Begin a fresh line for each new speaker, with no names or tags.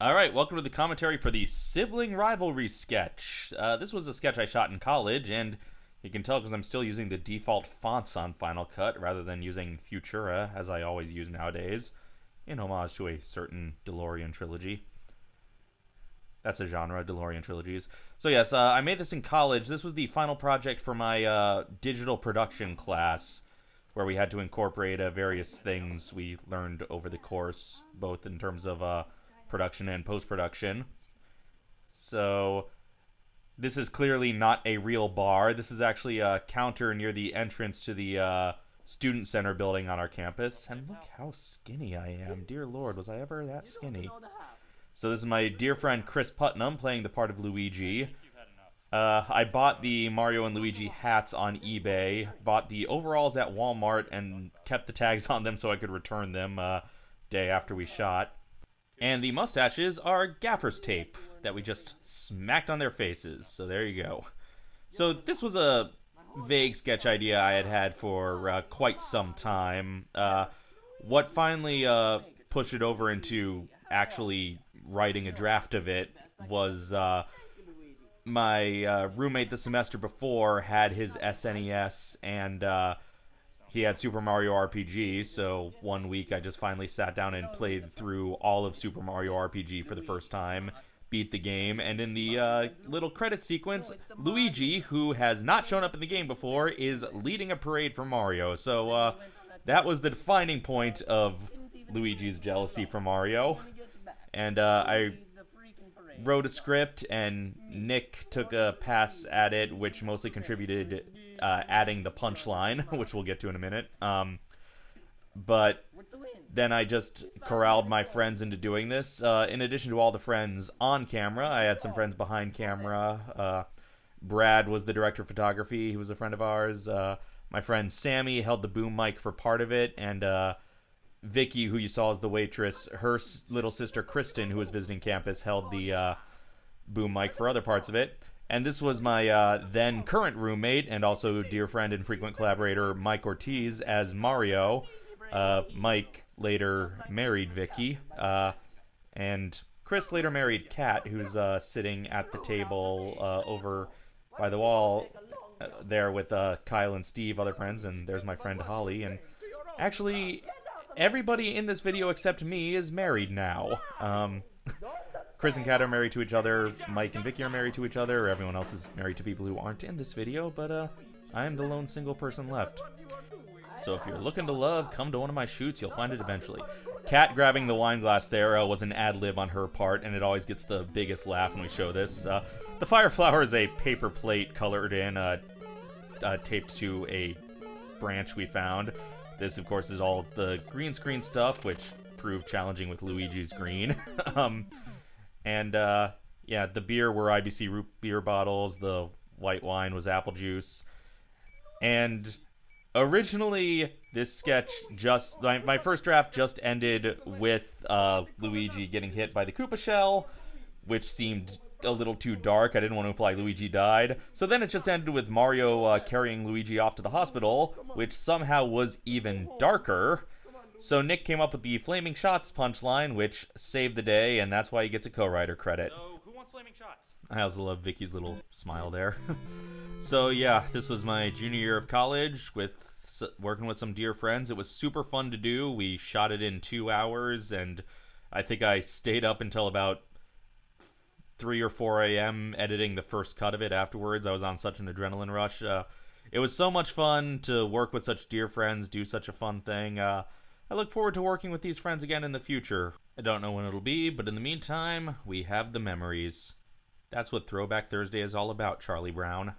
All right, welcome to the commentary for the sibling rivalry sketch. Uh, this was a sketch I shot in college, and you can tell because I'm still using the default fonts on Final Cut rather than using Futura, as I always use nowadays, in homage to a certain DeLorean trilogy. That's a genre, DeLorean trilogies. So, yes, uh, I made this in college. This was the final project for my uh, digital production class, where we had to incorporate uh, various things we learned over the course, both in terms of uh, production and post production. So, this is clearly not a real bar. This is actually a counter near the entrance to the uh, student center building on our campus. And look how skinny I am. Dear Lord, was I ever that skinny? So this is my dear friend Chris Putnam playing the part of Luigi. Uh, I bought the Mario and Luigi hats on eBay, bought the overalls at Walmart, and kept the tags on them so I could return them uh, day after we shot. And the mustaches are gaffer's tape that we just smacked on their faces. So there you go. So this was a vague sketch idea I had had for uh, quite some time. Uh, what finally uh, pushed it over into actually writing a draft of it was uh, my uh, roommate the semester before had his SNES and uh, he had Super Mario RPG. So one week I just finally sat down and played through all of Super Mario RPG for the first time beat the game. And in the uh, little credit sequence, Luigi, who has not shown up in the game before, is leading a parade for Mario. So uh, that was the defining point of Luigi's jealousy for Mario. And uh, I wrote a script, and Nick took a pass at it, which mostly contributed uh, adding the punchline, which we'll get to in a minute. Um, but then I just corralled my friends into doing this. Uh, in addition to all the friends on camera, I had some friends behind camera. Uh, Brad was the director of photography. He was a friend of ours. Uh, my friend Sammy held the boom mic for part of it, and uh, Vicky, who you saw as the waitress, her little sister Kristen, who was visiting campus, held the uh, boom mic for other parts of it. And this was my uh, then current roommate and also dear friend and frequent collaborator Mike Ortiz as Mario. Uh, Mike later married Vicky, uh, and Chris later married Kat, who's uh, sitting at the table uh, over by the wall there with Kyle and Steve, other friends, and there's my friend Holly. And actually, everybody in this video except me is married now. Um, Chris and Kat are married to each other. Mike and Vicky are married to each other. Everyone else is married to people who aren't in this video, but uh, I am the lone single person left. So if you're looking to love, come to one of my shoots. You'll find it eventually. Kat grabbing the wine glass there uh, was an ad lib on her part, and it always gets the biggest laugh when we show this. Uh, the fire flower is a paper plate colored in, uh, uh, taped to a branch we found. This, of course, is all the green screen stuff, which proved challenging with Luigi's green. um, and uh, yeah, the beer were IBC root beer bottles. The white wine was apple juice. And originally, this sketch just my, my first draft just ended with uh, Luigi getting hit by the Koopa shell, which seemed a little too dark. I didn't want to imply Luigi died. So then it just ended with Mario uh, carrying Luigi off to the hospital, which somehow was even darker. So Nick came up with the Flaming Shots punchline, which saved the day, and that's why he gets a co-writer credit.
So, who wants flaming shots?
I also love Vicky's little smile there. so yeah, this was my junior year of college with working with some dear friends. It was super fun to do. We shot it in two hours, and I think I stayed up until about three or four a.m. editing the first cut of it. Afterwards, I was on such an adrenaline rush. Uh, it was so much fun to work with such dear friends, do such a fun thing. Uh, I look forward to working with these friends again in the future. I don't know when it'll be, but in the meantime, we have the memories. That's what Throwback Thursday is all about, Charlie Brown.